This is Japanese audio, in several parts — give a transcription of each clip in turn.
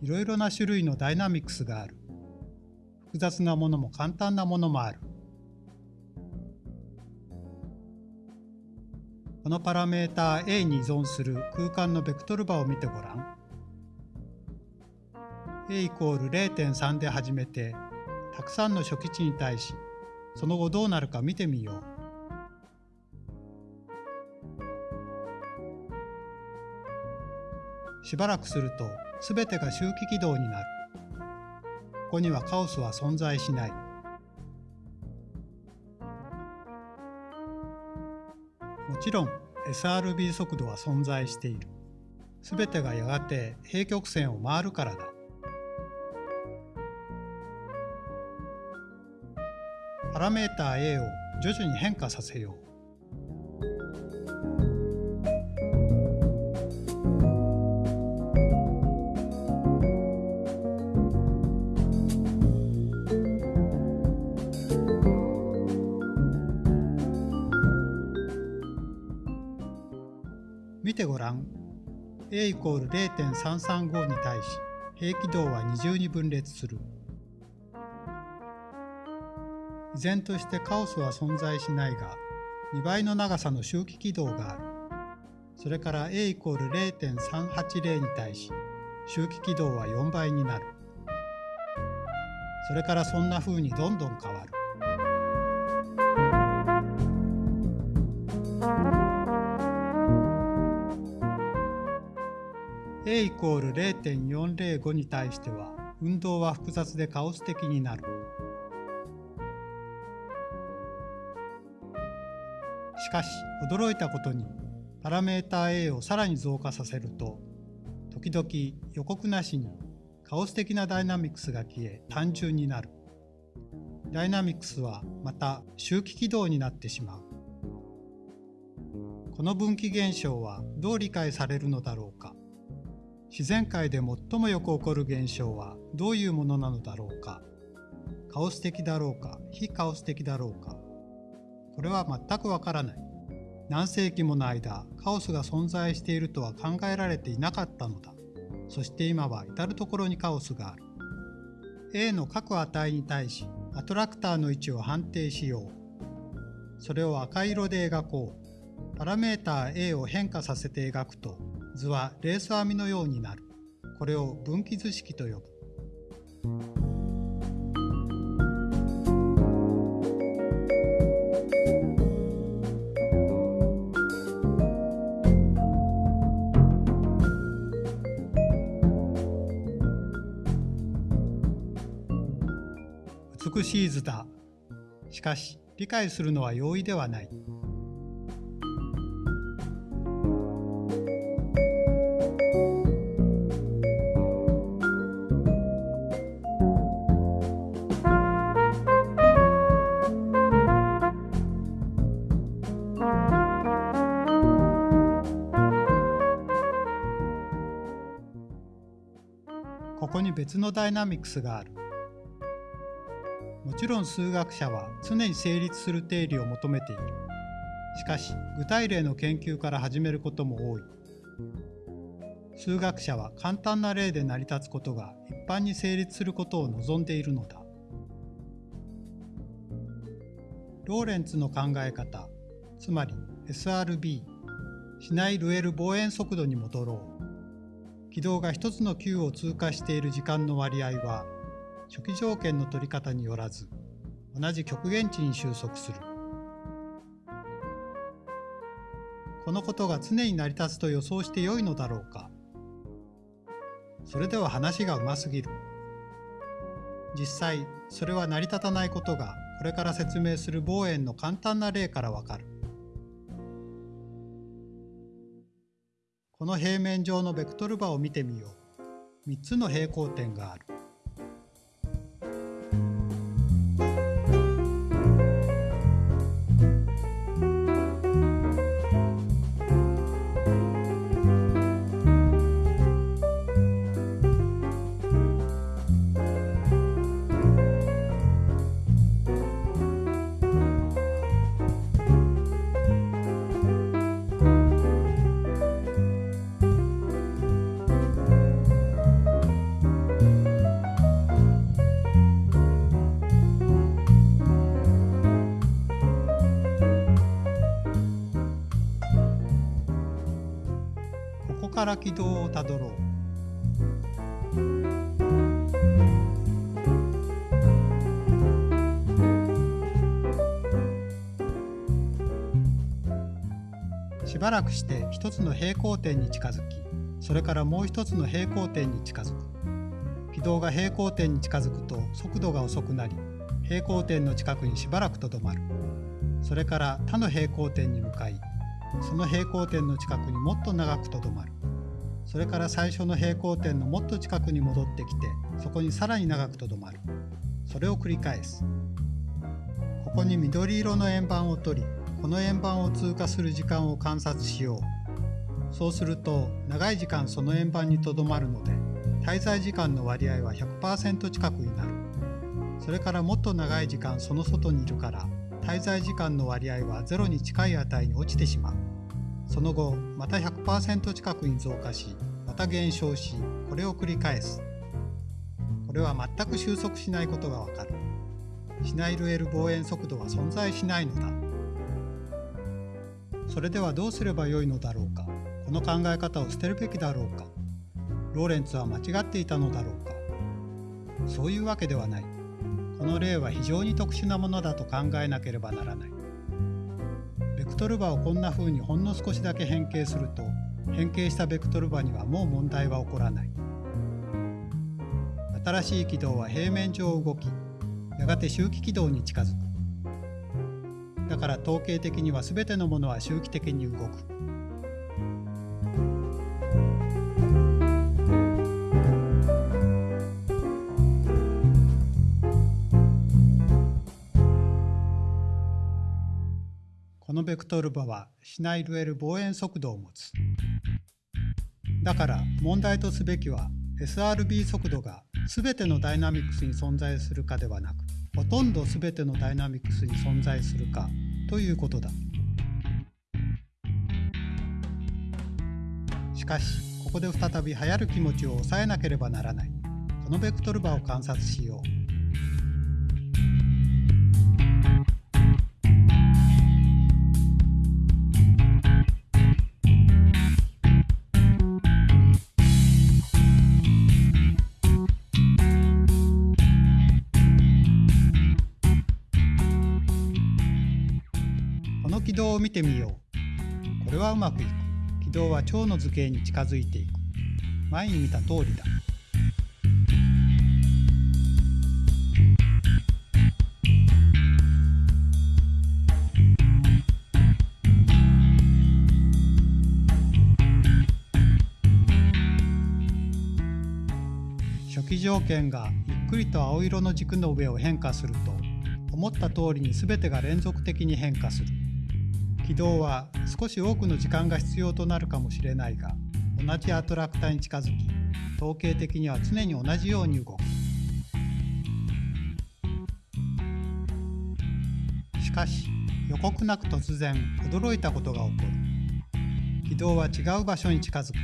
いろいろな種類のダイナミクスがある。複雑なものも簡単なものもある。このパラメータ A に依存する空間のベクトル場を見てごらん。A イコール0.3で始めて、たくさんの初期値に対し、その後どうなるか見てみよう。しばらくするとすべてが周期軌道になる。ここにはカオスは存在しない。もちろん SRB 速度は存在している。すべてがやがて平曲線を回るからだ。パラメーター A を徐々に変化させよう。見てごらん。a イコール0.335に対し平軌道は二重に分裂する。依然としてカオスは存在しないが、2倍の長さの周期軌道がある。それから a イコール0.380に対し周期軌道は4倍になる。それからそんな風にどんどん変わる。A イコール0.405に対しては運動は複雑でカオス的になる。しかし驚いたことにパラメータ A をさらに増加させると時々予告なしにカオス的なダイナミクスが消え単純になる。ダイナミクスはまた周期軌道になってしまう。この分岐現象はどう理解されるのだろうか。自然界で最もよく起こる現象はどういうものなのだろうか？カオス的だろうか？非カオス的だろうか？これは全くわからない。何世紀もの間カオスが存在しているとは考えられていなかったのだ。そして今は至る所にカオスがある。A の各値に対しアトラクターの位置を判定しよう。それを赤色で描こう。パラメーター A を変化させて描くと図はレース編みのようになる。これを分岐図式と呼ぶ。美しい図だ。しかし、理解するのは容易ではない。のダイナミクスがある。もちろん数学者は常に成立する定理を求めている。しかし具体例の研究から始めることも多い。数学者は簡単な例で成り立つことが一般に成立することを望んでいるのだ。ローレンツの考え方、つまり SRB、シナイ・ルエル望遠速度に戻ろう。軌道が一つの球を通過している時間の割合は初期条件の取り方によらず同じ極限値に収束する。このことが常に成り立つと予想してよいのだろうか。それでは話がうますぎる。実際、それは成り立たないことがこれから説明する望遠の簡単な例からわかる。この平面上のベクトル場を見てみよう。3つの平行点がある。から軌道をたどろう。しばらくして一つの平行点に近づきそれからもう一つの平行点に近づく。軌道が平行点に近づくと速度が遅くなり平行点の近くにしばらくとどまる。それから他の平行点に向かいその平行点の近くにもっと長くとどまる。それから最初の平行点のもっと近くに戻ってきてそこにさらに長くとどまる。それを繰り返す。ここに緑色の円盤を取りこの円盤を通過する時間を観察しよう。そうすると長い時間その円盤にとどまるので滞在時間の割合は100%近くになる。それからもっと長い時間その外にいるから滞在時間の割合は0に近い値に落ちてしまう。その後また100%近くに増加しまた減少しこれを繰り返す。これは全く収束しないことがわかる。シナイルエル望遠速度は存在しないのだ。それではどうすればよいのだろうか。この考え方を捨てるべきだろうか。ローレンツは間違っていたのだろうか。そういうわけではない。この例は非常に特殊なものだと考えなければならない。ベクトル場をこんな風にほんの少しだけ変形すると変形したベクトル場にはもう問題は起こらない。新しい軌道は平面上動きやがて周期軌道に近づく。だから統計的には全てのものは周期的に動く。ベクトル場はシナイルエル望遠速度を持つ。だから問題とすべきは SRB 速度が全てのダイナミクスに存在するかではなくほとんど全てのダイナミクスに存在するかということだ。しかしここで再び流行る気持ちを抑えなければならない。このベクトル場を観察しよう。軌道を見てみよう。これはうまくいく。軌道は蝶の図形に近づいていく。前に見た通りだ。初期条件がゆっくりと青色の軸の上を変化すると思った通りに全てが連続的に変化する。軌道は少し多くの時間が必要となるかもしれないが同じアトラクターに近づき統計的には常に同じように動く。しかし予告なく突然驚いたことが起こる。軌道は違う場所に近づく。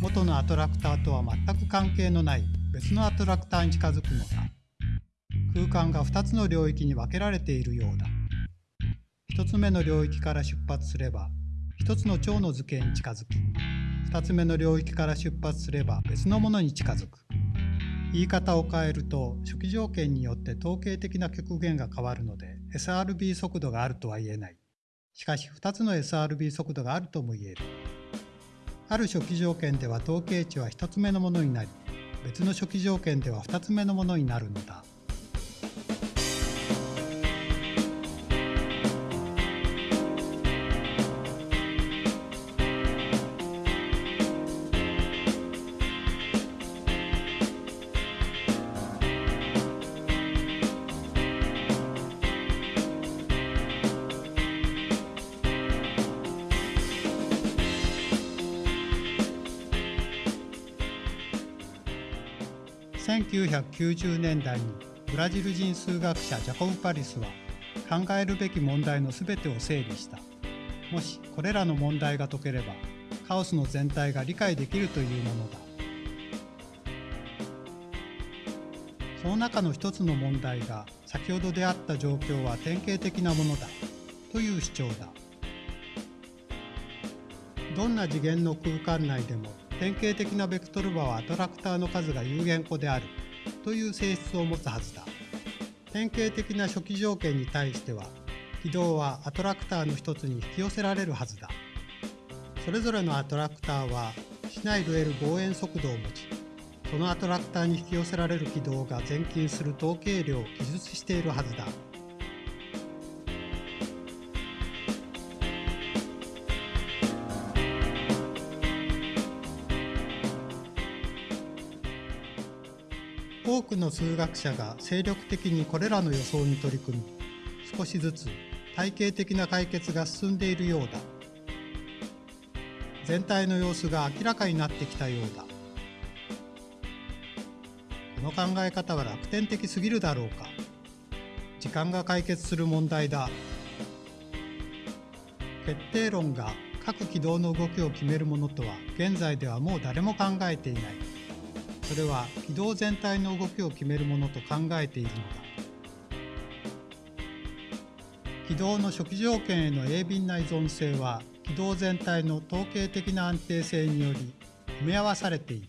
元のアトラクターとは全く関係のない別のアトラクターに近づくのだ。空間が2つの領域に分けられているようだ。1つ目の領域から出発すれば1つの蝶の図形に近づき2つ目の領域から出発すれば別のものに近づく。言い方を変えると初期条件によって統計的な極限が変わるので SRB 速度があるとは言えない。しかし2つの SRB 速度があるとも言える。ある初期条件では統計値は1つ目のものになり別の初期条件では2つ目のものになるのだ。1990年代にブラジル人数学者ジャコブ・パリスは考えるべき問題の全てを整理した。もしこれらの問題が解ければカオスの全体が理解できるというものだ。その中の一つの問題が先ほど出会った状況は典型的なものだという主張だ。どんな次元の空間内でも典型的なベクトル場はアトラクターの数が有限個である。という性質を持つはずだ。典型的な初期条件に対しては軌道はアトラクターの一つに引き寄せられるはずだ。それぞれのアトラクターはシナイル望遠速度を持ちそのアトラクターに引き寄せられる軌道が前近する統計量を記述しているはずだ。多くの数学者が精力的にこれらの予想に取り組み少しずつ体系的な解決が進んでいるようだ。全体の様子が明らかになってきたようだ。この考え方は楽天的すぎるだろうか。時間が解決する問題だ。決定論が各軌道の動きを決めるものとは現在ではもう誰も考えていない。それは軌道全体の動きを決めるものと考えているのだ。軌道の初期条件への鋭敏な依存性は軌道全体の統計的な安定性により埋め合わされている。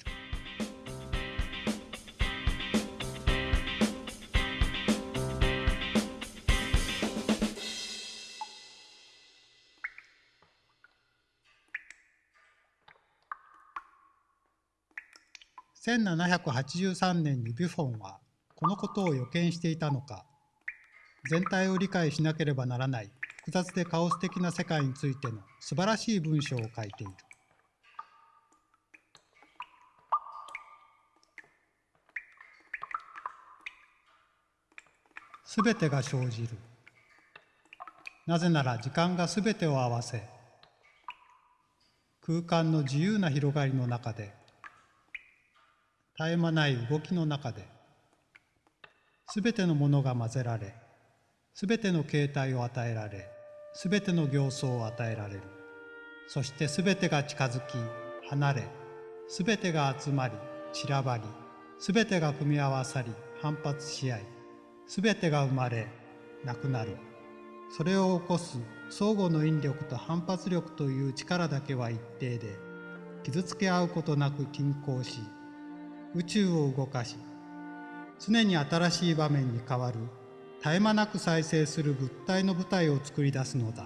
1783年にビュフォンはこのことを予見していたのか全体を理解しなければならない複雑でカオス的な世界についての素晴らしい文章を書いている。すべてが生じる。なぜなら時間がすべてを合わせ、空間の自由な広がりの中で、絶え間ない動きの中で、すべてのものが混ぜられ、すべての形態を与えられ、すべての形相を与えられる。そしてすべてが近づき、離れ、すべてが集まり、散らばり、すべてが組み合わさり、反発し合い、すべてが生まれ、なくなる。それを起こす相互の引力と反発力という力だけは一定で、傷つけ合うことなく均衡し、宇宙を動かし、常に新しい場面に変わる絶え間なく再生する物体の舞台を作り出すのだ。